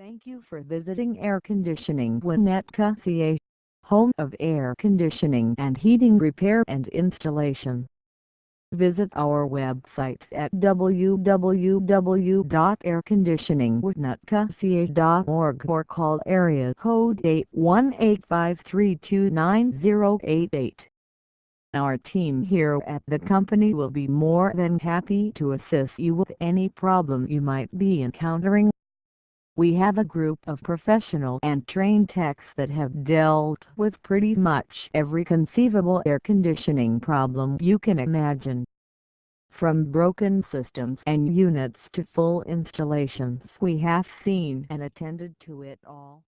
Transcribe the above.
Thank you for visiting Air Conditioning Winnetka CA, home of air conditioning and heating repair and installation. Visit our website at www.airconditioningwinnetka.ca.org or call area code 818-532-9088. Our team here at the company will be more than happy to assist you with any problem you might be encountering. We have a group of professional and trained techs that have dealt with pretty much every conceivable air conditioning problem you can imagine. From broken systems and units to full installations we have seen and attended to it all.